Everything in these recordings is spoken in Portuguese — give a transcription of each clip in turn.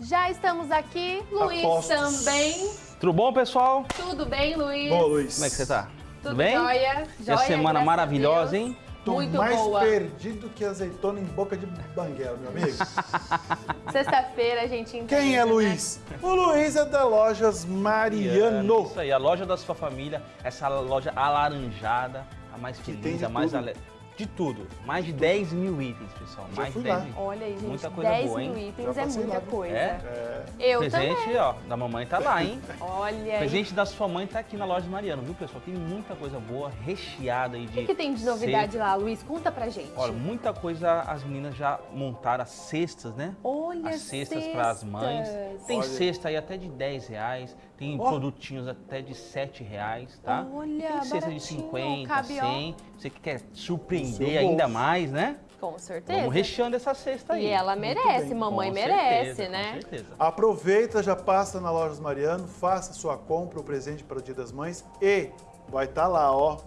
Já estamos aqui, Luiz Apostos. também. Tudo bom, pessoal? Tudo bem, Luiz? Boa, Luiz. Como é que você tá? Tudo bem? jóia? E Jóia, a semana maravilhosa, hein? Tô Muito mais boa. perdido que azeitona em boca de banguela, meu amigo. Sexta-feira a gente entende, Quem é né? Luiz? O Luiz é da Lojas Mariano. Isso aí, a loja da sua família, essa loja alaranjada, a mais feliz, a mais tudo. De tudo. Mais de 10 mil itens, pessoal. Já mais de 10 lá. mil. Olha aí, gente, Muita coisa 10 boa, mil hein? itens é muita lá. coisa. É? Eu Presente, também. ó, da mamãe tá lá, hein? Olha aí. Presente da sua mãe tá aqui na loja Mariano, viu, pessoal? Tem muita coisa boa, recheada aí O de... que, que tem de novidade cesta. lá, Luiz? Conta pra gente. Olha, muita coisa as meninas já montaram as cestas, né? Olha as cestas para as mães. cestas. Tem Olha. cesta aí até de 10 reais, tem Ó. produtinhos até de 7 reais, tá? Olha, tem cesta de baratinho, 50, cabe, ó. 100. Você que quer surpreender ainda mais, né? Com certeza. Vamos recheando essa cesta aí. E ela merece, mamãe Com merece, certeza, né? Com certeza. Aproveita, já passa na Lojas Mariano, faça sua compra, o presente para o Dia das Mães e vai estar lá, ó.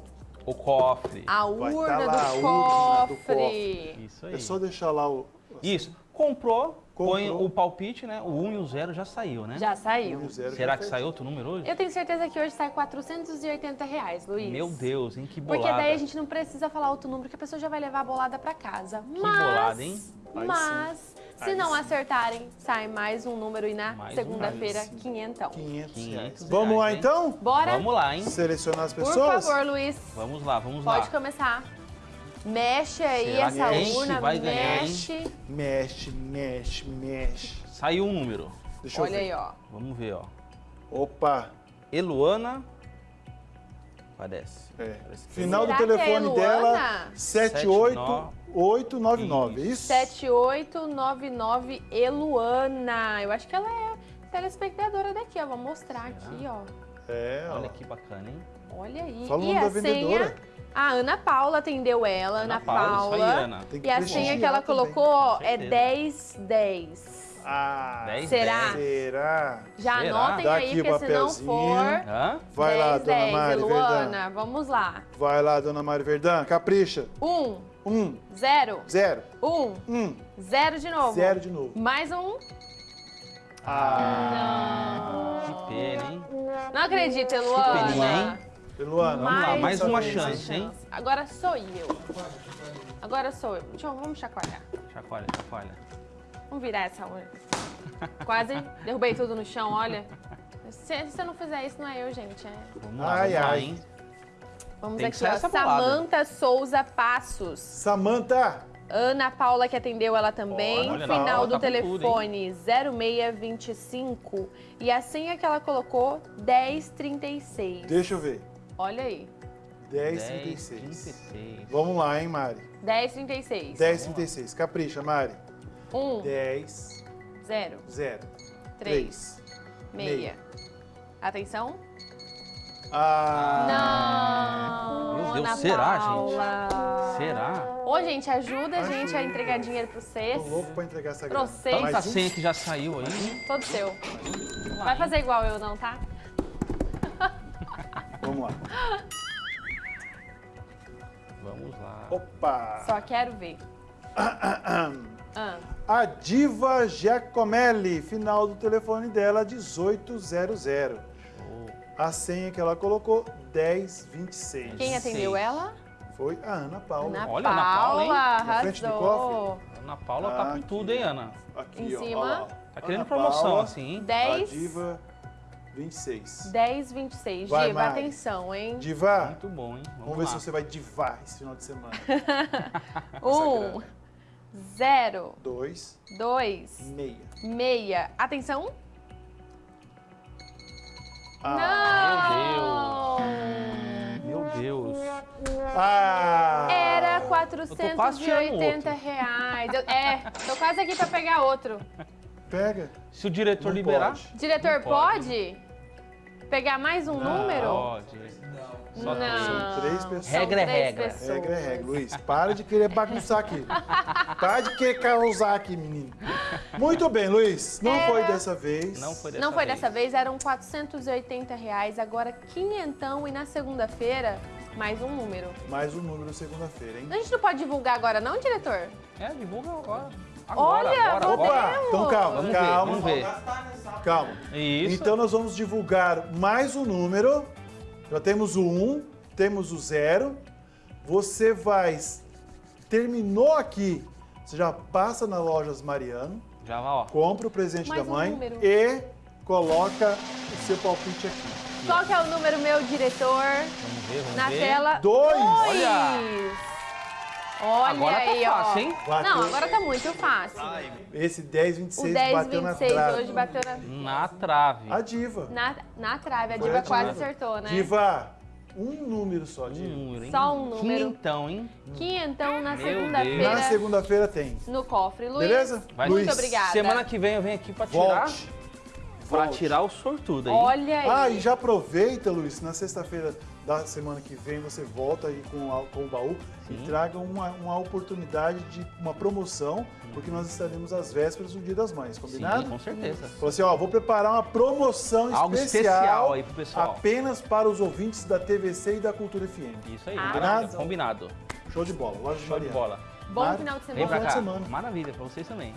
O cofre. A Vai urna, tá lá, do, a urna do cofre. cofre. Isso aí. É só deixar lá o. Isso. Comprou, põe Comprou. o palpite, né? O 1 e o 0 já saiu, né? Já saiu. Será já que saiu outro número hoje? Eu tenho certeza que hoje sai 480 reais, Luiz. Meu Deus, hein? Que bolada. Porque daí a gente não precisa falar outro número, que a pessoa já vai levar a bolada pra casa. Que mas, bolada, hein? Mas, se não acertarem, sai mais um número e na um. segunda-feira, sim. quinhentão. 500 reais. 500 Vamos lá então? Bora? Vamos lá, hein? Selecionar as Por pessoas? favor, Luiz. Vamos lá, vamos Pode lá. começar. Mexe aí Será essa que urna, vai ganhar, hein? mexe. Mexe, mexe, mexe. Saiu um número. Deixa eu Olha ver. aí, ó. Vamos ver, ó. Opa. Eluana. Parece. É. Parece Final Será do é telefone Luana? dela, 78899, é isso? 7899 Eluana. Eu acho que ela é telespectadora daqui, ó. Vou mostrar aqui, ó. É, ó. Olha que bacana, hein? Olha aí. Fala o e nome a da senha, vendedora. a Ana Paula atendeu ela, Ana, Paula. Isso aí, Ana. Tem que E a senha que ela também. colocou ó, é certeza. 1010. Ah, Dez, Será? será? Já Será? anotem Dá aí, aqui o porque se não for. Hã? Vai lá, 10, dona 10, Mari Verdão. Luana, vamos lá. Vai lá, dona Mari Verdão, capricha. 1, Um, 0, zero, 1, um, 0 de novo. zero de novo. Mais um. Ah, Que pena, hein? Não acredito, peninha, Luana. Luana, Vamos lá, mais uma chance, hein? Agora sou eu. Agora sou eu. Deixa eu, vamos chacoalhar. Chacoalha, chacoalha. Vamos virar essa urna. Quase derrubei tudo no chão, olha. Se, se você não fizer isso, não é eu, gente. É. Vamos lá, Ai, vamos ai. hein? Vamos Tem aqui, ó. Samanta Souza Passos. Samanta, Ana Paula, que atendeu ela também. Olha, Final Paula, do tá com tudo, telefone 0625. E a senha que ela colocou, 1036. deixa eu ver. Olha aí. 1036. 36. Vamos lá, hein, Mari? 1036. 1036. Capricha, Mari. 1, 10, 0, 0, 3, 3. meia. Atenção. Ah, Não! Meu Deus, será, Paula. gente? Será? Ô, gente, ajuda a gente a entregar dinheiro pro tô CES. louco pra entregar essa Pra grana. vocês. Tanta Mais um? senha que já saiu aí. Todo seu. Vamos lá, Vai hein? fazer igual eu, não, tá? Vamos lá. Vamos lá. Opa! Só quero ver. Ah, A Diva Giacomelli, final do telefone dela 1800. Show. A senha que ela colocou 1026. quem atendeu ela? Foi a Ana Paula. Ana Olha, Ana Paula, hein? Na frente do arrasou. Ana Paula tá com tudo, hein, Ana? Aqui, Em ó, cima. ó. Tá querendo Ana promoção Paula, assim, hein? A 10, Diva 26. 10, 26. Vai, Diva, Mari. atenção, hein? Diva, Muito bom, hein? Vamos, vamos ver lá. se você vai divar esse final de semana. Um, zero, 2, dois, meia. meia. Atenção. Ah, Não! Meu Deus. Ah! Era quase tirando 480 reais. Eu- é, tô quase aqui pra pegar outro. Pega. Se o diretor Não liberar... pode. Diretor, Não pode. pode? Pegar mais um número? Pode. Só Não. São três pessoas. Regra é três regra. pessoas. Regra é regra. Luiz, para de querer bagunçar aqui. para de querer causar aqui, menino. Muito bem, Luiz. Não Era- foi dessa vez. Não foi dessa Não foi vez. dessa vez, eram 480 reais, agora quinhentão e na segunda-feira mais um número. Mais um número segunda-feira, hein? A gente não pode divulgar agora não, diretor? É, divulga agora. Agora, Olha, agora, agora. ver. Então calma, Vamos ver, calma. vamos ver. Calma. Isso. Então nós vamos divulgar mais um número. Já temos o 1, temos o 0. Você vai. Terminou aqui. Você já passa na Lojas Mariano, Já vai, ó. compra o presente Mais da um mãe número. e coloca o seu palpite aqui. Qual que é o número, meu diretor? Vamos ver, vamos Na ver. tela. Dois. Olha. Olha Agora tá aí, fácil, ó. hein? Não, agora tá muito fácil. Esse 10, O 26 10, bateu na 26 trave. hoje bateu na, Na trave. A diva. na, na trave. A Foi diva a quase diva. acertou, né? Diva, um número só, Um Diva. número, hein? Só um número. Quinhentão, hein? Quinhentão na Meu Na segunda-feira segunda-feira tem. no cofre. Luiz, Beleza? Vai. muito Luiz, obrigada. Semana que vem eu venho aqui pra tirar, Volte. Pra Volte. tirar o sortudo aí. Olha aí. Ah, e já aproveita, Luiz, na sexta-feira da semana que vem você volta aí com, a- com o baú Sim. e traga uma, uma oportunidade de uma promoção, porque nós estaremos às vésperas do Dia das Mães, combinado? Sim, com certeza. Falou assim, ó, vou preparar uma promoção Algo especial aí pro pessoal. apenas para os ouvintes da TVC e da Cultura FM. Isso aí, combinado. combinado. Show de bola, loja de Show de bola. Bom Mari, final de Vem semana. pra Final de cá. semana. Maravilha, pra vocês também.